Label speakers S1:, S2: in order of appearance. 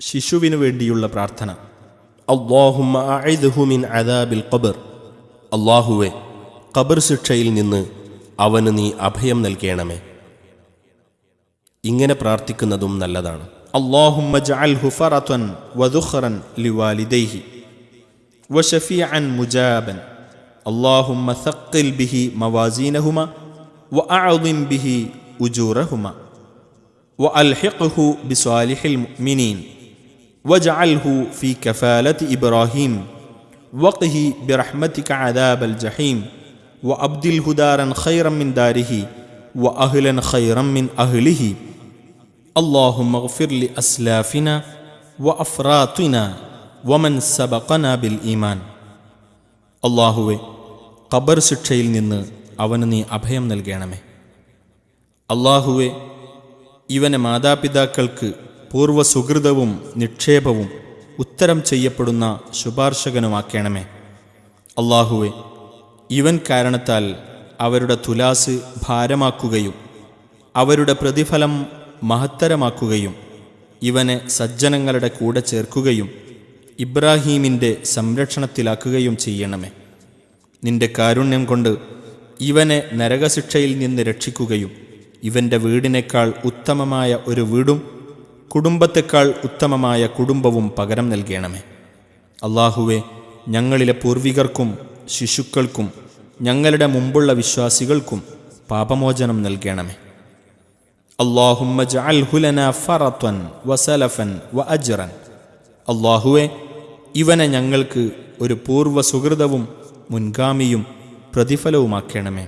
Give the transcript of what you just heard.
S1: ശിശുവിനു വേണ്ടിയുള്ള പ്രാർത്ഥന അള്ളാഹുമ്മ അഇദ്ഹു മിൻ അദാബിൽ ഖബർ അള്ളാഹുവെ ഖബർ ശിക്ഷയിൽ നിന്ന് അവന് നീ അഭയം നൽകണമേ ഇങ്ങനെ പ്രാർത്ഥിക്കുന്നതും നല്ലതാണ് അള്ളാഹുമ്മ ജഅൽഹു ഫറതൻ വദുഖറൻ ലിവാലിദൈഹി وشفيعا مجابا اللهم ثقل به موازينهما واعظم به اجورهما والحقه بصالح المؤمنين واجعله في كفاله ابراهيم وقه برحمتك عذاب الجحيم وابدله دارا خيرا من داره واهلا خيرا من اهله اللهم اغفر لاسلافنا وافراطنا വമൻ സബഖന ബിൽ ഈമാൻ അള്ളാഹുവെ ഖബർ ശിക്ഷയിൽ നിന്ന് അവന് നീ അഭയം നൽകണമേ അള്ളാഹുവെ ഇവനെ മാതാപിതാക്കൾക്ക് പൂർവ സുഹൃതവും നിക്ഷേപവും ഉത്തരം ചെയ്യപ്പെടുന്ന ശുപാർശകനുമാക്കണമേ. അള്ളാഹുവെ ഇവൻ കാരണത്താൽ അവരുടെ തുലാസ് ഭാരമാക്കുകയും അവരുടെ പ്രതിഫലം മഹത്തരമാക്കുകയും ഇവനെ സജ്ജനങ്ങളുടെ കൂടെ ചേർക്കുകയും ഇബ്രാഹീമിന്റെ സംരക്ഷണത്തിലാക്കുകയും ചെയ്യണമേ. നിന്റെ കാരുണ്യം കൊണ്ട് ഇവനെ നരകശിക്ഷയിൽ നിന്ന് രക്ഷിക്കുകയും ഇവന്റെ വീടിനേക്കാൾ ഉത്തമമായ ഒരു വീടും കുടുംബത്തെക്കാൾ ഉത്തമമായ കുടുംബവും പകരം നൽകണമേ. അള്ളാഹുവെ ഞങ്ങളിലെ പൂർവികർക്കും ശിശുക്കൾക്കും ഞങ്ങളുടെ മുമ്പുള്ള വിശ്വാസികൾക്കും പാപമോചനം നൽകണമേ. ഫറത്വൻ വസലഫൻ അള്ളാഹുവെ ഇവനെ ഞങ്ങൾക്ക് ഒരു പൂർവ സുഹൃതവും മുൻഗാമിയും പ്രതിഫലവുമാക്കണമേ.